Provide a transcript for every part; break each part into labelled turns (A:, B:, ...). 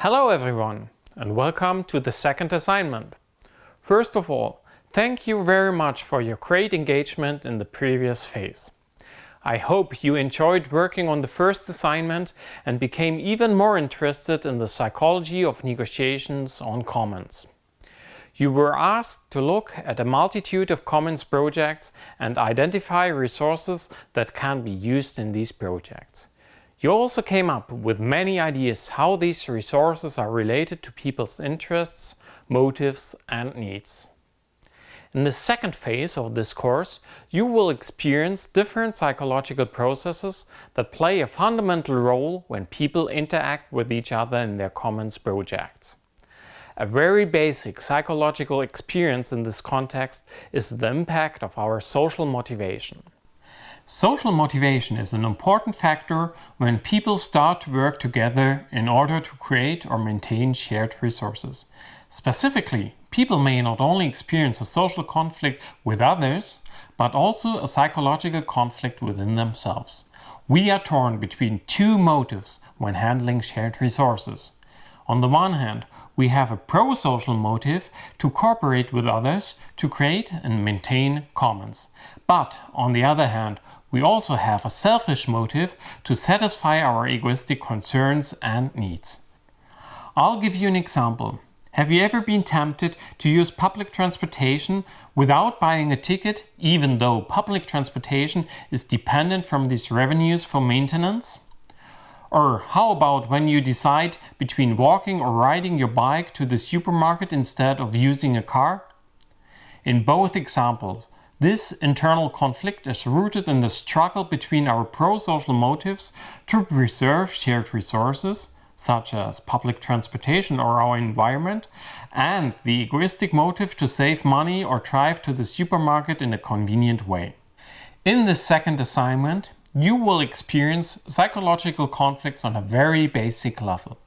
A: Hello everyone and welcome to the second assignment. First of all, thank you very much for your great engagement in the previous phase. I hope you enjoyed working on the first assignment and became even more interested in the psychology of negotiations on commons. You were asked to look at a multitude of commons projects and identify resources that can be used in these projects. You also came up with many ideas how these resources are related to people's interests, motives and needs. In the second phase of this course, you will experience different psychological processes that play a fundamental role when people interact with each other in their commons projects. A very basic psychological experience in this context is the impact of our social motivation. Social motivation is an important factor when people start to work together in order to create or maintain shared resources. Specifically, people may not only experience a social conflict with others, but also a psychological conflict within themselves. We are torn between two motives when handling shared resources. On the one hand, we have a pro-social motive to cooperate with others to create and maintain commons. But on the other hand, we also have a selfish motive to satisfy our egoistic concerns and needs. I'll give you an example. Have you ever been tempted to use public transportation without buying a ticket, even though public transportation is dependent from these revenues for maintenance? Or how about when you decide between walking or riding your bike to the supermarket instead of using a car? In both examples, this internal conflict is rooted in the struggle between our pro-social motives to preserve shared resources, such as public transportation or our environment, and the egoistic motive to save money or drive to the supermarket in a convenient way. In the second assignment, you will experience psychological conflicts on a very basic level.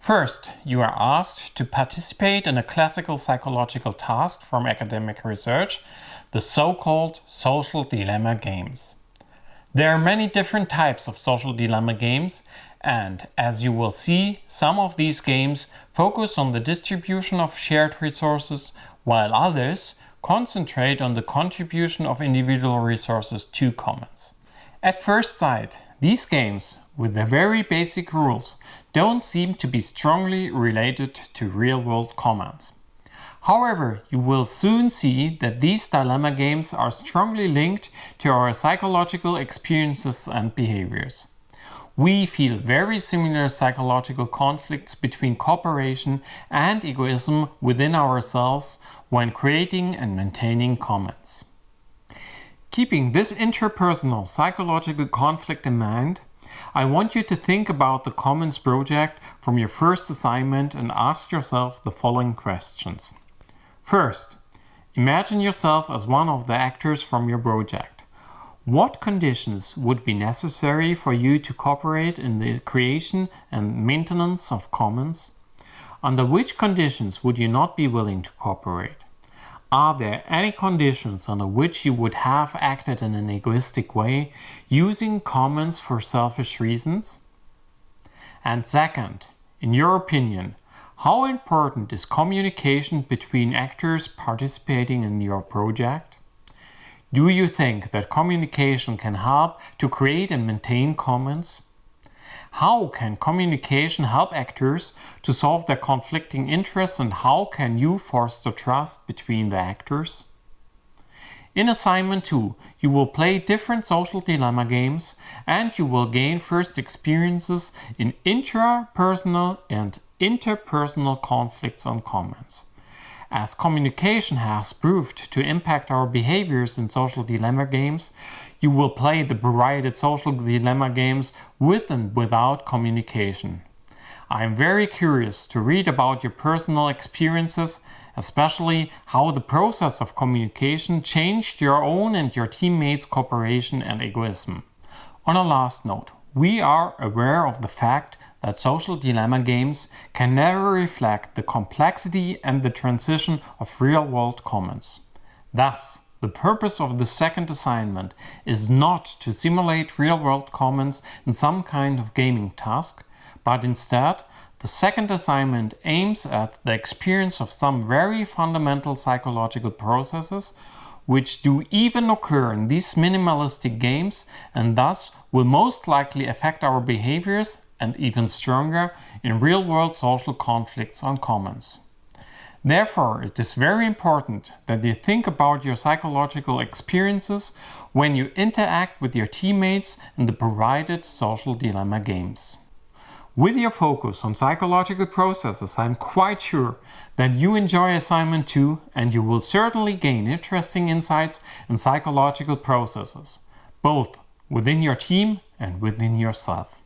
A: First, you are asked to participate in a classical psychological task from academic research, the so-called social dilemma games. There are many different types of social dilemma games and, as you will see, some of these games focus on the distribution of shared resources, while others concentrate on the contribution of individual resources to commons. At first sight, these games, with their very basic rules, don't seem to be strongly related to real-world commons. However, you will soon see that these dilemma games are strongly linked to our psychological experiences and behaviors. We feel very similar psychological conflicts between cooperation and egoism within ourselves when creating and maintaining commons. Keeping this interpersonal psychological conflict in mind, I want you to think about the Commons project from your first assignment and ask yourself the following questions. First, imagine yourself as one of the actors from your project. What conditions would be necessary for you to cooperate in the creation and maintenance of commons? Under which conditions would you not be willing to cooperate? Are there any conditions under which you would have acted in an egoistic way, using commons for selfish reasons? And second, in your opinion, how important is communication between actors participating in your project? Do you think that communication can help to create and maintain commons? How can communication help actors to solve their conflicting interests and how can you foster trust between the actors? In assignment 2, you will play different social dilemma games and you will gain first experiences in intrapersonal and interpersonal conflicts on commons. As communication has proved to impact our behaviors in social dilemma games, you will play the provided social dilemma games with and without communication. I am very curious to read about your personal experiences, especially how the process of communication changed your own and your teammates' cooperation and egoism. On a last note, we are aware of the fact that social dilemma games can never reflect the complexity and the transition of real-world commons. Thus, the purpose of the second assignment is not to simulate real-world commons in some kind of gaming task, but instead the second assignment aims at the experience of some very fundamental psychological processes which do even occur in these minimalistic games and thus will most likely affect our behaviors and even stronger in real-world social conflicts on commons. Therefore, it is very important that you think about your psychological experiences when you interact with your teammates in the provided social dilemma games. With your focus on psychological processes, I'm quite sure that you enjoy assignment 2 and you will certainly gain interesting insights in psychological processes, both within your team and within yourself.